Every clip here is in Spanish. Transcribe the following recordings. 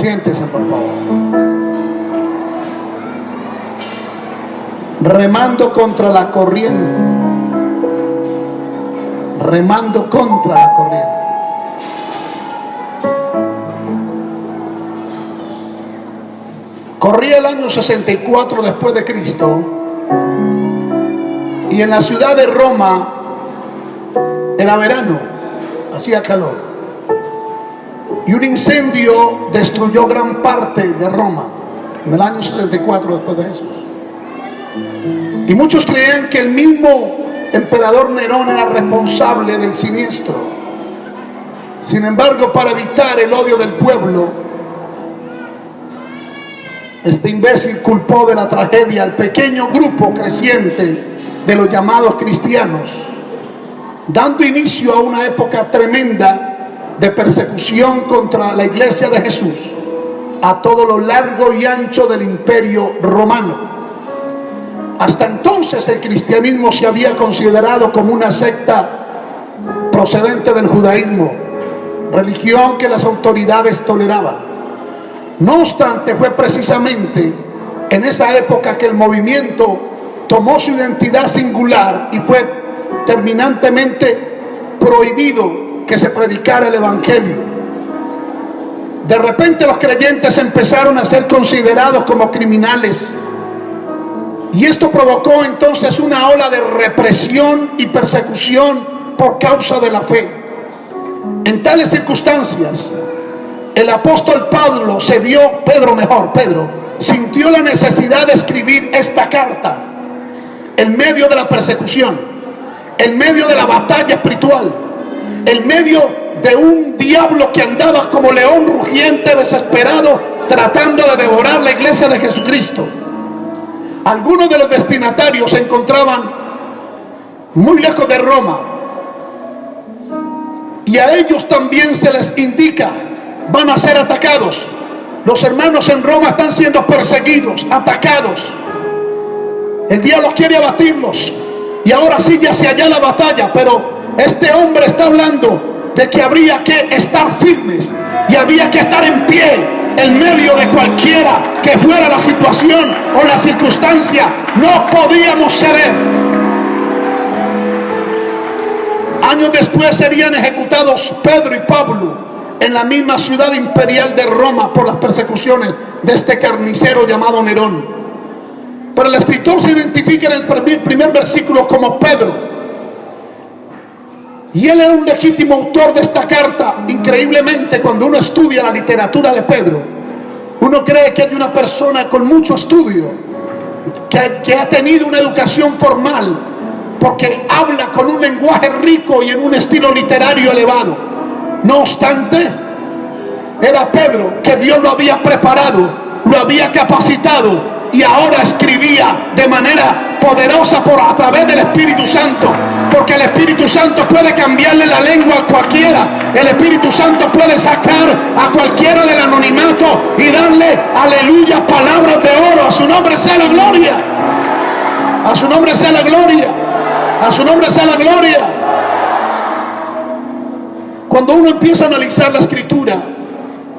Siéntese, por favor. Remando contra la corriente. Remando contra la corriente. Corría el año 64 después de Cristo y en la ciudad de Roma era verano, hacía calor. Y un incendio destruyó gran parte de Roma en el año 64 después de Jesús. Y muchos creían que el mismo emperador Nerón era responsable del siniestro. Sin embargo, para evitar el odio del pueblo, este imbécil culpó de la tragedia al pequeño grupo creciente de los llamados cristianos, dando inicio a una época tremenda de persecución contra la iglesia de Jesús a todo lo largo y ancho del imperio romano. Hasta entonces el cristianismo se había considerado como una secta procedente del judaísmo, religión que las autoridades toleraban. No obstante, fue precisamente en esa época que el movimiento tomó su identidad singular y fue terminantemente prohibido que se predicara el Evangelio. De repente los creyentes empezaron a ser considerados como criminales. Y esto provocó entonces una ola de represión y persecución por causa de la fe. En tales circunstancias, el apóstol Pablo se vio, Pedro mejor, Pedro, sintió la necesidad de escribir esta carta en medio de la persecución, en medio de la batalla espiritual, en medio de un diablo que andaba como león rugiente, desesperado, tratando de devorar la iglesia de Jesucristo. Algunos de los destinatarios se encontraban muy lejos de Roma y a ellos también se les indica van a ser atacados. Los hermanos en Roma están siendo perseguidos, atacados. El diablo quiere abatirlos. Y ahora sigue hacia allá la batalla. Pero este hombre está hablando de que habría que estar firmes y había que estar en pie en medio de cualquiera que fuera la situación o la circunstancia. No podíamos ceder. Años después serían ejecutados Pedro y Pablo en la misma ciudad imperial de Roma por las persecuciones de este carnicero llamado Nerón. Pero el escritor se identifica en el primer versículo como Pedro. Y él era un legítimo autor de esta carta. Increíblemente, cuando uno estudia la literatura de Pedro, uno cree que hay una persona con mucho estudio, que, que ha tenido una educación formal, porque habla con un lenguaje rico y en un estilo literario elevado. No obstante, era Pedro que Dios lo había preparado, lo había capacitado y ahora escribía de manera poderosa por a través del Espíritu Santo, porque el Espíritu Santo puede cambiarle la lengua a cualquiera, el Espíritu Santo puede sacar a cualquiera del anonimato y darle, aleluya, palabras de oro, a su nombre sea la gloria, a su nombre sea la gloria, a su nombre sea la gloria. Cuando uno empieza a analizar la escritura,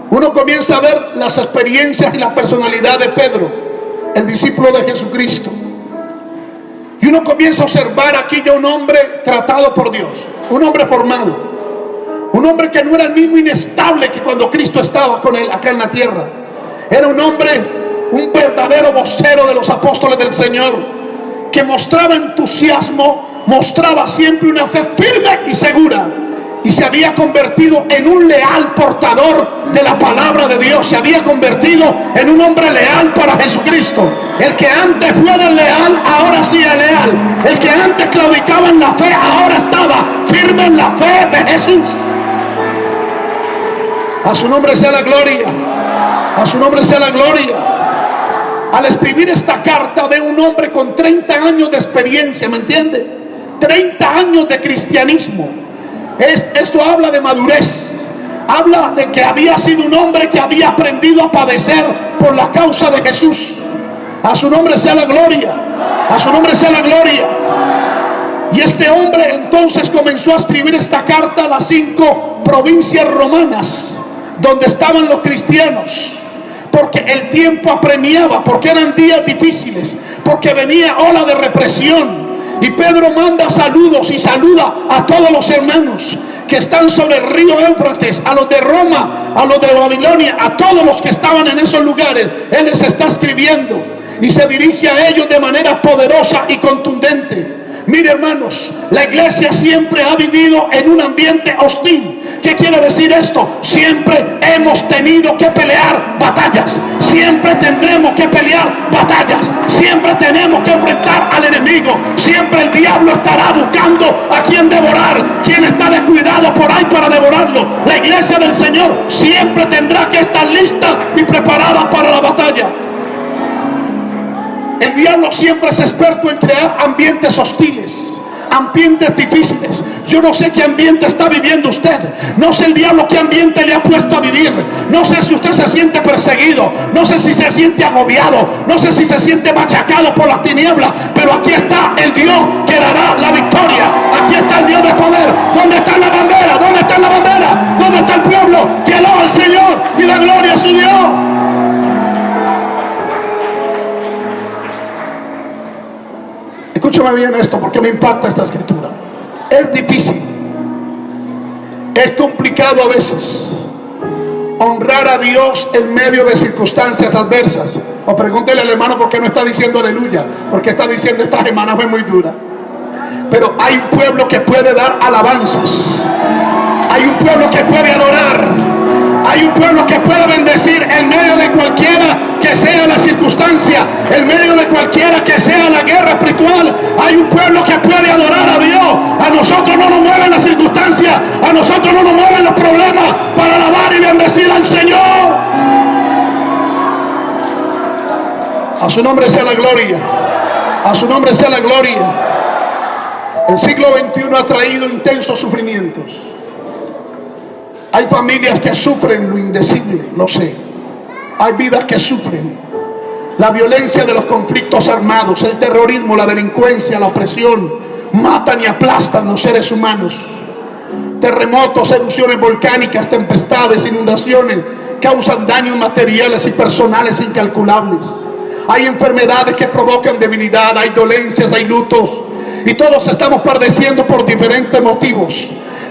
uno comienza a ver las experiencias y la personalidad de Pedro, el discípulo de Jesucristo. Y uno comienza a observar aquí ya un hombre tratado por Dios, un hombre formado, un hombre que no era el mismo inestable que cuando Cristo estaba con él acá en la tierra. Era un hombre, un verdadero vocero de los apóstoles del Señor, que mostraba entusiasmo, mostraba siempre una fe firme y segura y se había convertido en un leal portador de la palabra de Dios, se había convertido en un hombre leal para Jesucristo. El que antes fuera leal, ahora sí es leal. El que antes claudicaba en la fe, ahora estaba firme en la fe de Jesús. A su nombre sea la gloria. A su nombre sea la gloria. Al escribir esta carta de un hombre con 30 años de experiencia, ¿me entiende? 30 años de cristianismo es, eso habla de madurez. Habla de que había sido un hombre que había aprendido a padecer por la causa de Jesús. A su nombre sea la gloria. A su nombre sea la gloria. Y este hombre entonces comenzó a escribir esta carta a las cinco provincias romanas donde estaban los cristianos porque el tiempo apremiaba, porque eran días difíciles, porque venía ola de represión. Y Pedro manda saludos y saluda a todos los hermanos que están sobre el río Éufrates, a los de Roma, a los de Babilonia, a todos los que estaban en esos lugares. Él les está escribiendo y se dirige a ellos de manera poderosa y contundente. Mire hermanos, la iglesia siempre ha vivido en un ambiente hostil. ¿Qué quiere decir esto? Siempre hemos tenido que pelear batallas. Siempre tendremos que pelear batallas. Siempre tenemos que enfrentar al enemigo. Siempre el diablo estará buscando a quien devorar. Quien está descuidado por ahí para devorarlo. La iglesia del Señor siempre tendrá que estar lista y preparada para la batalla. El diablo siempre es experto en crear ambientes hostiles, ambientes difíciles. Yo no sé qué ambiente está viviendo usted. No sé el diablo qué ambiente le ha puesto a vivir. No sé si usted se siente perseguido. No sé si se siente agobiado. No sé si se siente machacado por las tinieblas. Pero aquí está el Dios que dará la victoria. Aquí está el Dios de poder. ¿Dónde está la bandera? ¿Dónde está la bandera? ¿Dónde está el pueblo? Que alaba al Señor y la gloria a su Dios. Escúchame bien esto porque me impacta esta escritura. Es difícil, es complicado a veces honrar a Dios en medio de circunstancias adversas. O pregúntele al hermano por qué no está diciendo aleluya, porque está diciendo esta semana fue muy dura. Pero hay un pueblo que puede dar alabanzas. Hay un pueblo que puede adorar hay un pueblo que puede bendecir en medio de la circunstancia, en medio de cualquiera que sea la guerra espiritual. Hay un pueblo que puede adorar a Dios. A nosotros no nos mueven las circunstancias, a nosotros no nos mueven los problemas para alabar y bendecir al Señor. A su nombre sea la gloria. A su nombre sea la gloria. El siglo XXI ha traído intensos sufrimientos. Hay familias que sufren lo indecible, lo sé. Hay vidas que sufren. La violencia de los conflictos armados, el terrorismo, la delincuencia, la opresión, matan y aplastan los seres humanos. Terremotos, erupciones volcánicas, tempestades, inundaciones, causan daños materiales y personales incalculables. Hay enfermedades que provocan debilidad, hay dolencias, hay lutos. Y todos estamos padeciendo por diferentes motivos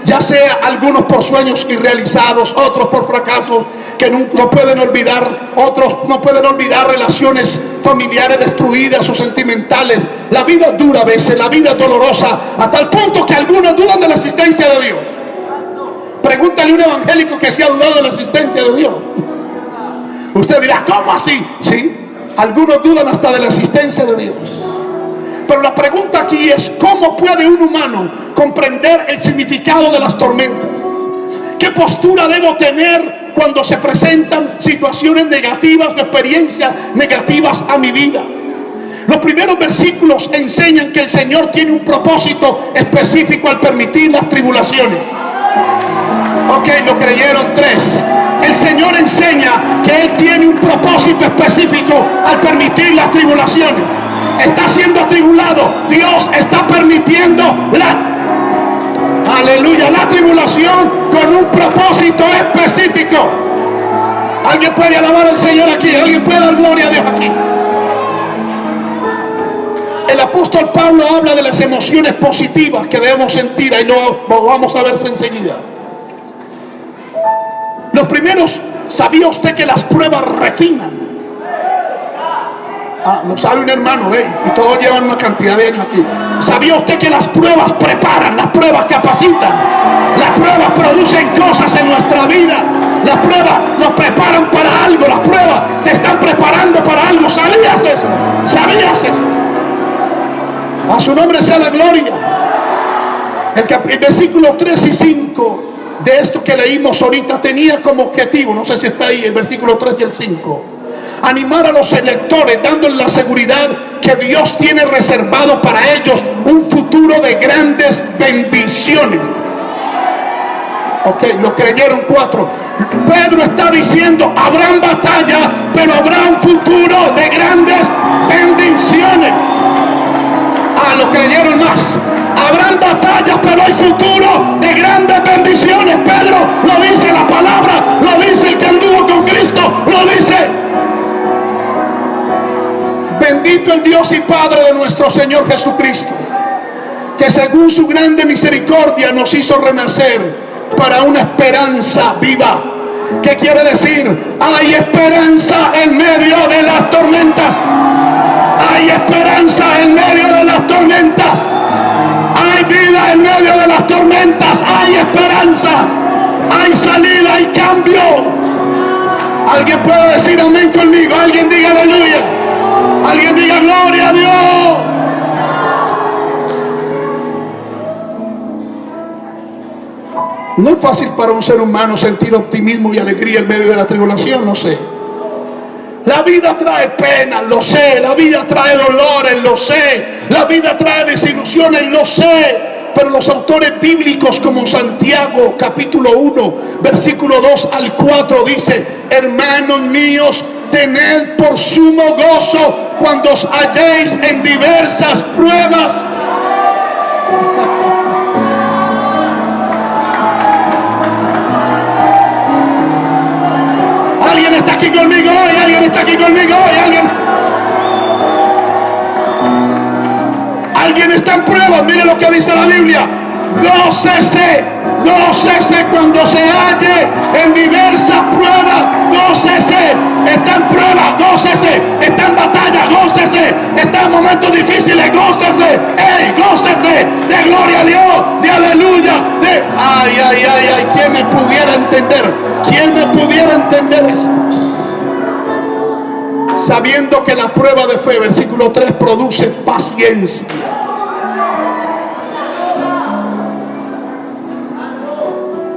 ya sea algunos por sueños irrealizados, otros por fracasos que no, pueden olvidar, otros no pueden olvidar relaciones familiares destruidas o sentimentales. La vida dura a veces, la vida es dolorosa, a tal punto que algunos dudan de la existencia de Dios. Pregúntale a un evangélico que se ha dudado de la existencia de Dios. Usted dirá, ¿cómo así? Sí, algunos dudan hasta de la existencia de Dios. Pero la pregunta aquí es, ¿cómo puede un humano comprender el significado de las tormentas? ¿Qué postura debo tener cuando se presentan situaciones negativas o experiencias negativas a mi vida? Los primeros versículos enseñan que el Señor tiene un propósito específico al permitir las tribulaciones. Ok, lo creyeron tres. El Señor enseña que Él tiene un propósito específico al permitir las tribulaciones está siendo atribulado, Dios está permitiendo la, aleluya, la tribulación con un propósito específico. Alguien puede alabar al Señor aquí, alguien puede dar gloria a Dios aquí. El apóstol Pablo habla de las emociones positivas que debemos sentir, ahí lo vamos a verse enseguida. Los primeros, ¿sabía usted que las pruebas refinan? Ah, lo sabe un hermano, ¿ve? Y todos llevan una cantidad de años aquí. ¿Sabía usted que las pruebas preparan, las pruebas capacitan? Las pruebas producen cosas en nuestra vida. Las pruebas nos preparan para algo. Las pruebas te están preparando para algo. ¿Sabías eso? ¿Sabías eso? A su nombre sea la gloria. El, el versículo 3 y 5 de esto que leímos ahorita tenía como objetivo, no sé si está ahí el versículo 3 y el 5 animar a los electores dándoles la seguridad que Dios tiene reservado para ellos un futuro de grandes bendiciones. Ok, lo creyeron cuatro. Pedro está diciendo, habrán batalla, pero habrá un futuro de grandes bendiciones. Ah, lo creyeron más. Habrán batallas, pero hay futuro de grandes bendiciones. Pedro lo dice la palabra, lo dice el que anduvo con Cristo, lo dice. Bendito el Dios y Padre de nuestro Señor Jesucristo, que según su grande misericordia nos hizo renacer para una esperanza viva. ¿Qué quiere decir? Hay esperanza en medio de las tormentas. Hay esperanza en medio de las tormentas. Hay vida en medio de las tormentas. Hay esperanza. Hay salida, hay cambio. Alguien puede decir amén conmigo. Alguien diga aleluya. Alguien diga gloria a Dios. No es fácil para un ser humano sentir optimismo y alegría en medio de la tribulación, no sé. La vida trae pena, lo sé. La vida trae dolores, lo sé. La vida trae desilusiones, lo sé. Pero los autores bíblicos como Santiago capítulo 1, versículo 2 al 4 dice, hermanos míos, tened por sumo gozo cuando os halléis en diversas pruebas. Alguien está aquí conmigo hoy, alguien está aquí conmigo hoy, alguien. Alguien está en prueba, mire lo que dice la Biblia. Gócese, gócese cuando se halle en diversas pruebas, gócese, está en prueba, gócese, está en batalla, gócese, está en momentos difíciles, gócese, ey, gócese, de gloria a Dios, de aleluya, de ay, ay, ay, ay, ¿quién me pudiera entender? ¿Quién me pudiera entender esto? Sabiendo que la prueba de fe, versículo 3, produce paciencia.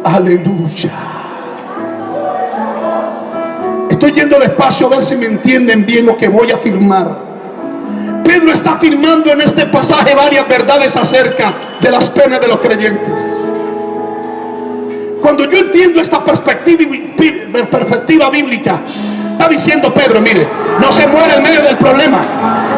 Aleluya. Estoy yendo despacio a ver si me entienden bien lo que voy a afirmar. Pedro está afirmando en este pasaje varias verdades acerca de las penas de los creyentes. Cuando yo entiendo esta perspectiva, perspectiva bíblica, está diciendo Pedro, mire, no se muere en medio del problema,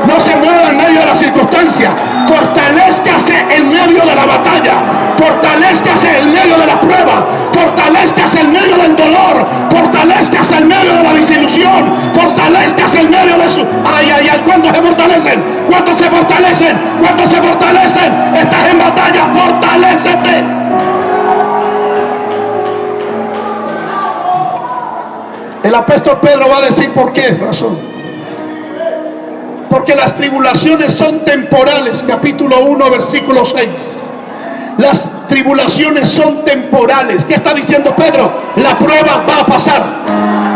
no se muere en medio de la circunstancia, fortalezcase en medio de la batalla, fortalezcase en medio de la prueba, fortalezcase en medio del dolor, fortalezcase en medio de la desilusión, fortalezcase en medio de su... Ay, ay, ay, ¿cuántos se fortalecen? ¿Cuántos se fortalecen? ¿Cuántos se fortalecen? Estás en batalla, fortalecete. El apóstol Pedro va a decir por qué razón. Porque las tribulaciones son temporales, capítulo 1, versículo 6. Las tribulaciones son temporales. ¿Qué está diciendo Pedro? La prueba va a pasar.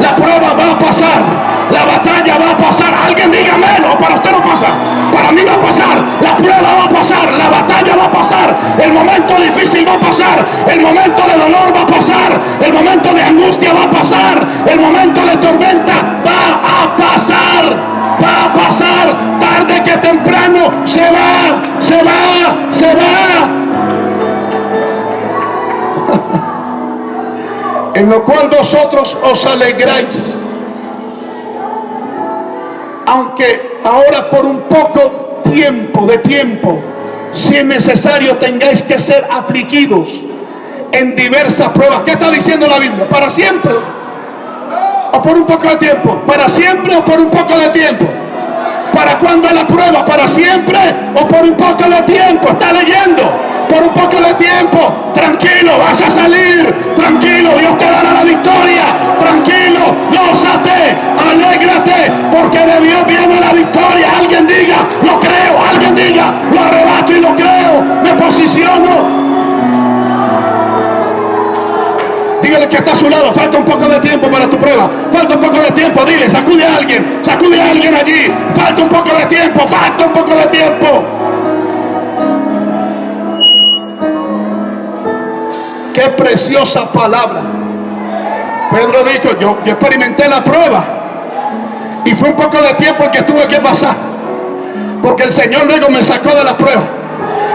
La prueba va a pasar. La batalla va a pasar. Alguien diga menos, para usted no pasa. Para mí va a pasar. La prueba va a pasar. La batalla va a pasar. El momento difícil va a pasar. El momento de dolor va a pasar. El momento de angustia va a pasar. El momento de tormenta va a pasar. Va a pasar. Tarde que temprano se va. Se va. Se va. en lo cual vosotros os alegráis. Aunque ahora por un poco tiempo de tiempo, si es necesario, tengáis que ser afligidos en diversas pruebas. ¿Qué está diciendo la Biblia? Para siempre. O por un poco de tiempo. Para siempre o por un poco de tiempo. ¿Para cuándo la prueba? ¿Para siempre o por un poco de tiempo? Está leyendo. Por un poco de tiempo. Tranquilo, vas a salir. Tranquilo, Dios te dará la victoria. Tranquilo, gózate, alégrate, porque de Dios viene la victoria. Alguien diga, lo creo. Alguien diga, lo arrebato y lo creo. Me posiciono. Dígale que está a su lado, falta un poco de tiempo para tu prueba. Falta un poco de tiempo, dile, sacude a alguien, sacude a alguien allí. Falta un poco de tiempo, falta un poco de tiempo. Qué preciosa palabra. Pedro dijo, yo, yo experimenté la prueba. Y fue un poco de tiempo el que tuve que pasar. Porque el Señor luego me sacó de la prueba.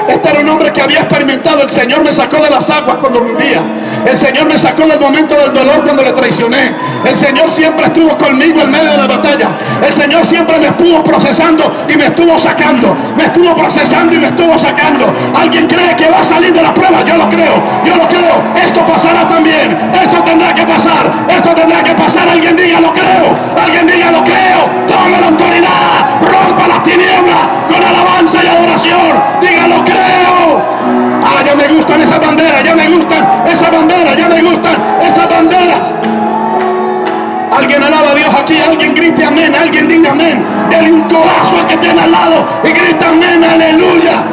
Este era un hombre que había experimentado. El Señor me sacó de las aguas cuando hundía. El Señor me sacó del momento del dolor cuando le traicioné. El Señor siempre estuvo conmigo en medio de la batalla. El Señor siempre me estuvo procesando y me estuvo sacando. Me estuvo procesando y me estuvo sacando. ¿Alguien cree que va a salir de la prueba? Yo lo creo. Yo lo creo. Esto pasará también. Esto tendrá que pasar. Esto tendrá que pasar. Alguien diga lo creo. Alguien diga lo creo. Tome la autoridad. Rompa las tinieblas con alabanza y adoración. Diga lo creo. Ah, ya me gustan esas banderas, ya me gustan esas banderas, ya me gustan esas banderas. Alguien alaba a Dios aquí, alguien grite amén, alguien diga amén. Dele un codazo al que tiene al lado y grita amén, aleluya.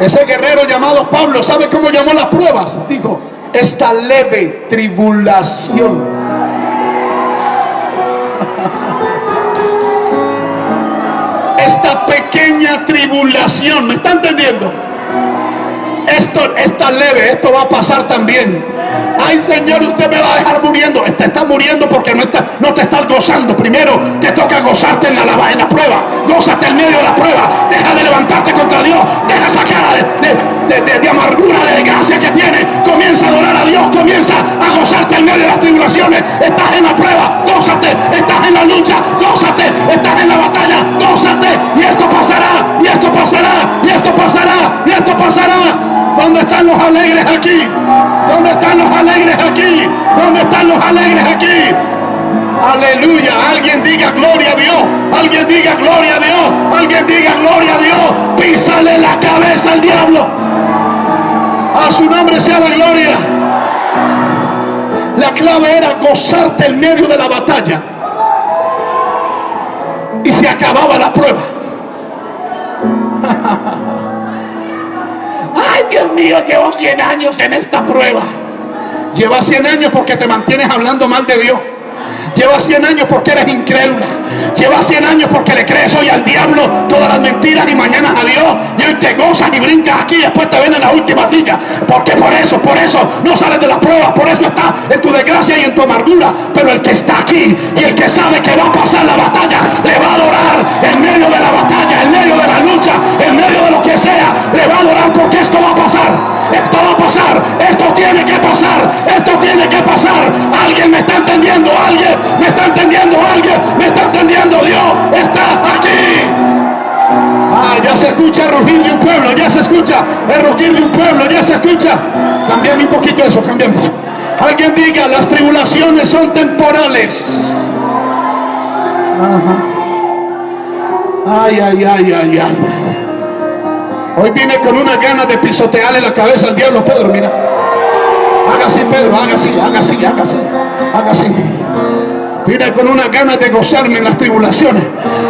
Ese guerrero llamado Pablo, ¿sabe cómo llamó las pruebas? Dijo, esta leve tribulación. Esta pequeña tribulación. ¿Me está entendiendo? Esto está leve, esto va a pasar también. Ay Señor, usted me va a dejar muriendo. Te está muriendo porque no, está, no te estás gozando. Primero te toca gozarte en la, en la prueba. Gózate en medio de la prueba. Deja de levantarte contra Dios. Deja esa cara de, de, amargura, de desgracia que tiene. Comienza a adorar a Dios. Comienza a gozarte en medio de las tribulaciones. Estás en la prueba. Gózate. Estás en la lucha. Gózate. Estás en la batalla. Gózate. Y esto pasará. Y esto pasará. Y esto pasará. Y esto pasará. ¿Dónde están los alegres aquí? ¿Dónde están los alegres aquí? ¿Dónde están los alegres aquí? Aleluya. Alguien diga gloria a Dios. Alguien diga gloria a Dios. Alguien diga gloria a Dios. Písale la cabeza al diablo. A su nombre sea la gloria. La clave era gozarte en medio de la batalla. Y se acababa la prueba. Dios mío, llevo 100 años en esta prueba. Lleva 100 años porque te mantienes hablando mal de Dios. Lleva 100 años porque eres incrédula. Lleva 100 años porque le crees hoy al diablo todas las mentiras y mañana a Dios. Y hoy te gozas y brincas aquí y después te ven en la última silla. Porque por eso, por eso no sales de las pruebas. Por eso estás en tu desgracia y en tu amargura. Pero el que está aquí y el que sabe que va a pasar la batalla, le va a adorar en medio de la batalla, en medio de la lucha, en medio de lo que sea. Le va a adorar porque esto va a pasar esto va a pasar, esto tiene que pasar, esto tiene que pasar. Alguien me está entendiendo, alguien me está entendiendo, alguien me está entendiendo. Dios está aquí. Ah, ya se escucha el rugir de un pueblo, ya se escucha el rugir de un pueblo, ya se escucha. Cambiame un poquito eso, cambiamos. Alguien diga, las tribulaciones son temporales. Ay, ay, ay, ay, ay. Hoy viene con una gana de pisotearle la cabeza al diablo, Pedro, mira. Haga así, Pedro, haga así, haga así, haga así, haga así. Viene con una gana de gozarme en las tribulaciones.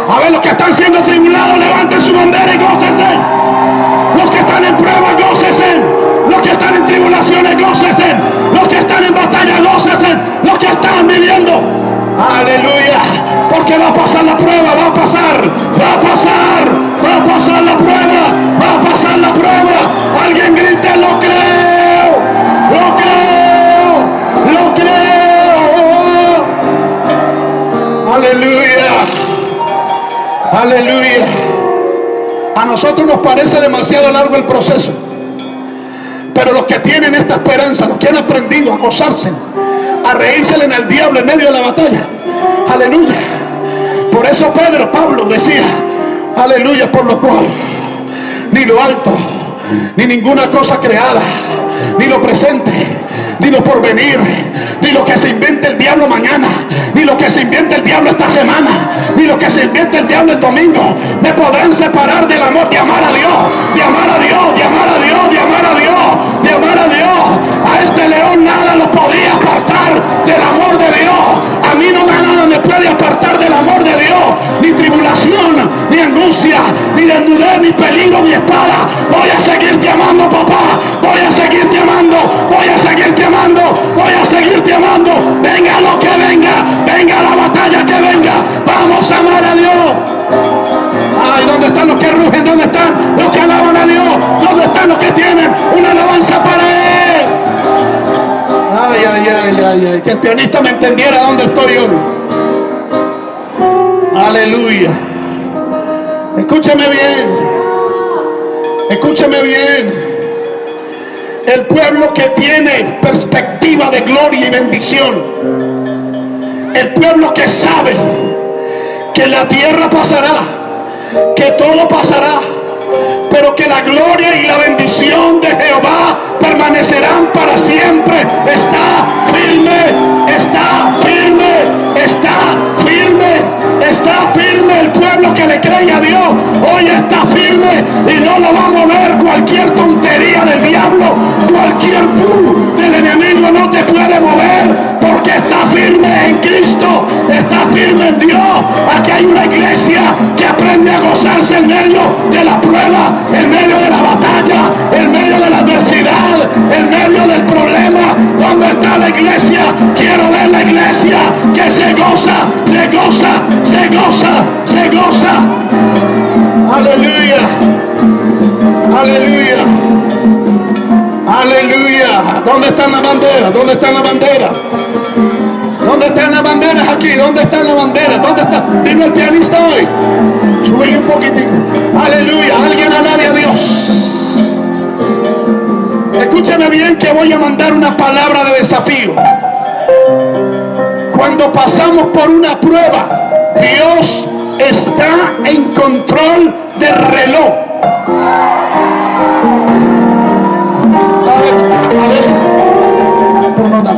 A ver, los que están siendo tribulados, levanten su bandera y gócense. Los que están en prueba, gócense. Los que están en tribulaciones, gócense. Los que están en batalla, gócense. Los que están viviendo. Aleluya. Porque va a pasar la prueba, va a pasar, va a pasar va a pasar la prueba, va a pasar la prueba. Alguien grite, lo creo, lo creo, lo creo. Aleluya, aleluya. A nosotros nos parece demasiado largo el proceso. Pero los que tienen esta esperanza, los que han aprendido a gozarse, a reírse en el diablo en medio de la batalla. Aleluya. Por eso Pedro, Pablo decía, Aleluya, por lo cual ni lo alto, ni ninguna cosa creada, ni lo presente, ni lo porvenir, ni lo que se invente el diablo mañana, ni lo que se invente el diablo esta semana, ni lo que se invente el diablo el domingo, me podrán separar del amor de amar a Dios, de amar a Dios, de amar a Dios, de amar a Dios, de amar a Dios. A este león nada lo podía apartar del amor de Dios. A mí no me me puede apartar del amor de Dios, ni tribulación, ni angustia, ni desnudez, ni peligro, ni espada. Voy a seguirte amando, papá. Voy a seguirte amando. Voy a seguirte amando. Voy a seguirte amando. Venga lo que venga. Venga la batalla que venga. Vamos a amar a Dios. Ay, ¿dónde están los que rugen? ¿Dónde están los que alaban a Dios? ¿Dónde están los que tienen una alabanza para Él? Ay, ay, ay, ay, ay. Que el pianista me entendiera dónde estoy hoy. Aleluya. Escúchame bien. Escúcheme bien. El pueblo que tiene perspectiva de gloria y bendición. El pueblo que sabe que la tierra pasará, que todo pasará, pero que la gloria y la bendición de Jehová permanecerán para siempre. Está firme, está firme, está firme. Está firme el pueblo que le cree a Dios. Hoy está firme y no lo va a mover cualquier tontería del diablo. Cualquier tú del enemigo no te puede mover porque está firme en Cristo. Está firme en Dios. Aquí hay una iglesia que aprende a gozarse en medio de la prueba, en medio de la batalla, en medio de la adversidad, en medio del problema. ¿Dónde está la iglesia? Quiero ver la iglesia que se goza, se goza, se goza, se goza. Aleluya. Aleluya. Aleluya. ¿Dónde están las banderas? ¿Dónde están las banderas? ¿Dónde están las banderas aquí? ¿Dónde están las banderas? ¿Dónde está? Dime el pianista hoy. Sube un poquitito. Aleluya. Alguien alabe a Dios. Escúchame bien que voy a mandar una palabra de desafío. Cuando pasamos por una prueba, Dios está en control del reloj.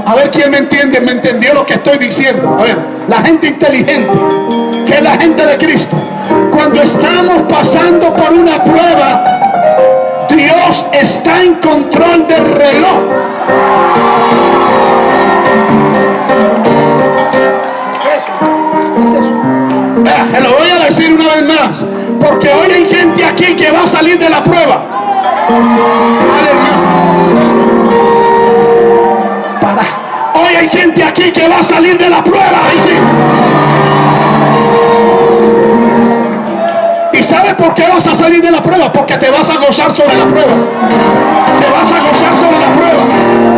A ver, quién me entiende, me entendió lo que estoy diciendo. A ver, la gente inteligente, que es la gente de Cristo, cuando estamos pasando por una prueba, Dios está en control del reloj. Se lo voy a decir una vez más, porque hoy hay gente aquí que va a salir de la prueba. Para. Hoy hay gente aquí que va a salir de la prueba. ¿Y sabes por qué vas a salir de la prueba? Porque te vas a gozar sobre la prueba. Te vas a gozar sobre la prueba.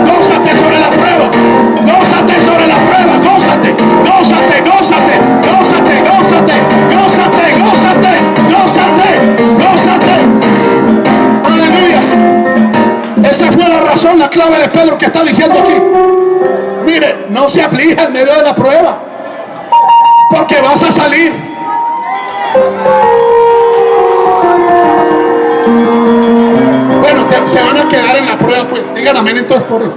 Gózate sobre la prueba. Gózate sobre la prueba. Gózate. Gózate, gózate, gózate, gózate, gózate, gózate, gózate, gózate. Aleluya. Esa fue la razón, la clave de Pedro que está diciendo aquí. Mire, no se aflija en medio de la prueba. Porque vas a salir. Se van a quedar en la prueba, pues. Digan amén entonces por eso.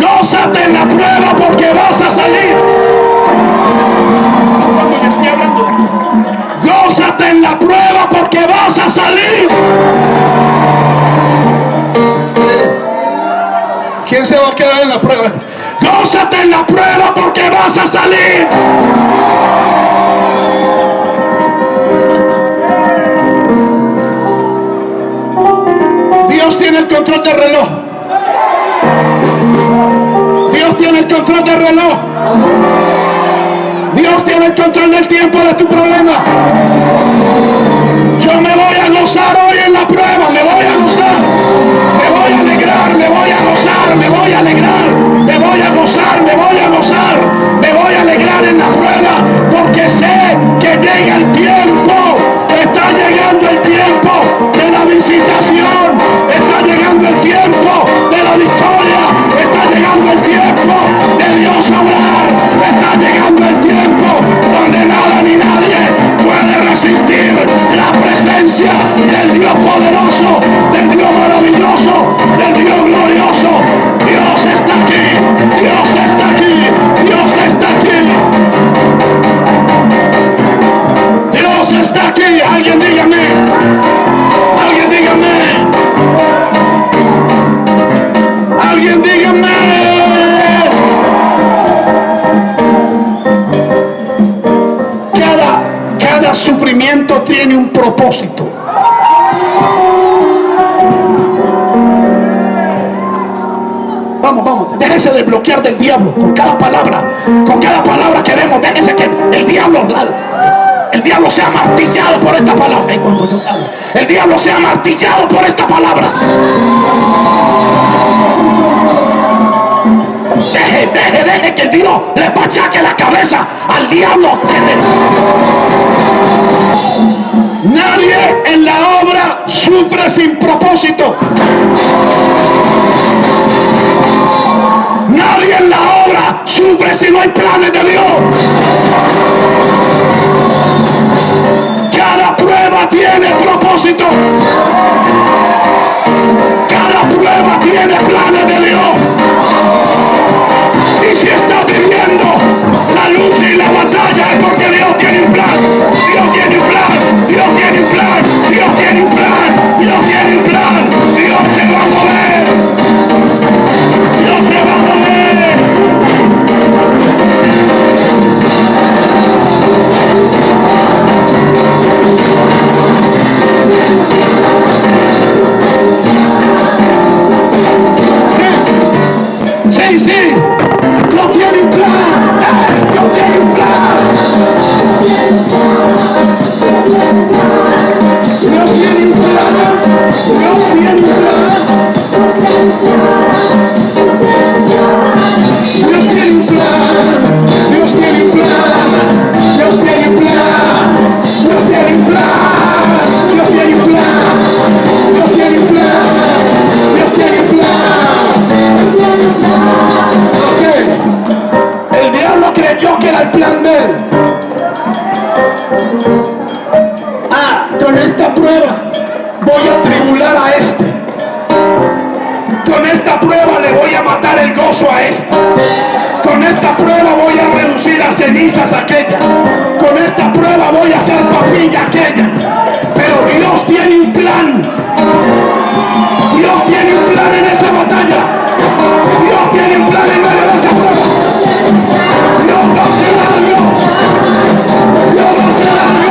Gózate en la prueba porque vas a salir. Cuando yo estoy hablando. Gózate en la prueba porque vas a salir. ¿Quién se va a quedar en la prueba? Gózate en la prueba porque vas a salir. Dios tiene el control del reloj. Dios tiene el control del reloj. Dios tiene el control del tiempo de tu problema. Yo me voy a gozar hoy en la prueba, me voy a gozar. Me voy a alegrar, me voy a gozar, me voy a alegrar, Vamos, vamos, déjese de bloquear del diablo con cada palabra, con cada palabra que vemos, déjese que el diablo, el diablo sea martillado por esta palabra. El diablo sea martillado por esta palabra. Deje, deje, deje que el Dios le pachaque la cabeza al diablo. Nadie en la obra sufre sin propósito. Nadie en la obra sufre si no hay planes de Dios. Cada prueba tiene propósito. Cada prueba tiene planes de Dios. Y si está viviendo la lucha y la batalla es porque Dios tiene un plan. Dios tiene a este. Con esta prueba le voy a matar el gozo a este. Con esta prueba voy a reducir a cenizas aquella. Con esta prueba voy a hacer papilla aquella. Pero Dios tiene un plan. Dios tiene un plan en esa batalla. Dios tiene un plan en medio de esa prueba. Dios no se largó. Dios no se largó.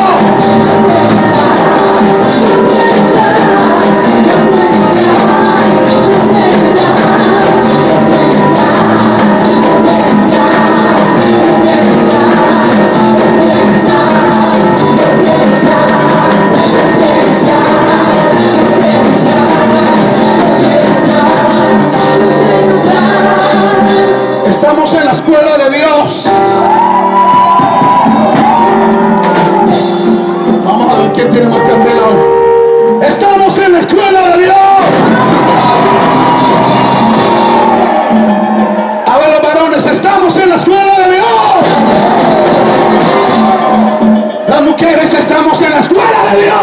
En la escuela de Dios.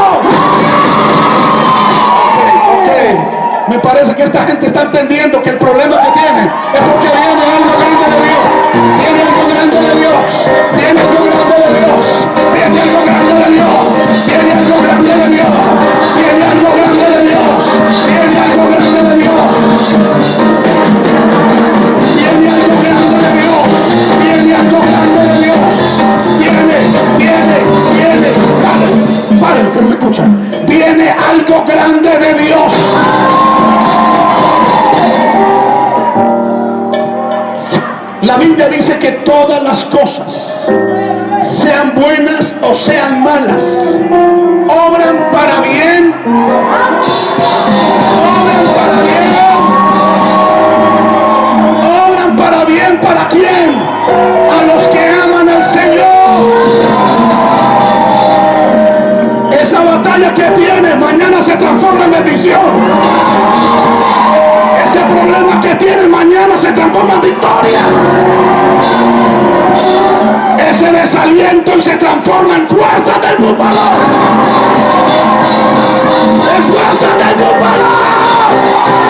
Ok, ok. Me parece que esta gente está entendiendo que el problema que tiene es porque de Dios. La Biblia dice que todas las cosas, sean buenas o sean malas, obran para bien. Obran para bien. Obran para bien para quién? Que tiene mañana se transforma en bendición. Ese problema que tiene mañana se transforma en victoria. Ese desaliento y se transforma en fuerza del búfalo. En fuerza del búfalo.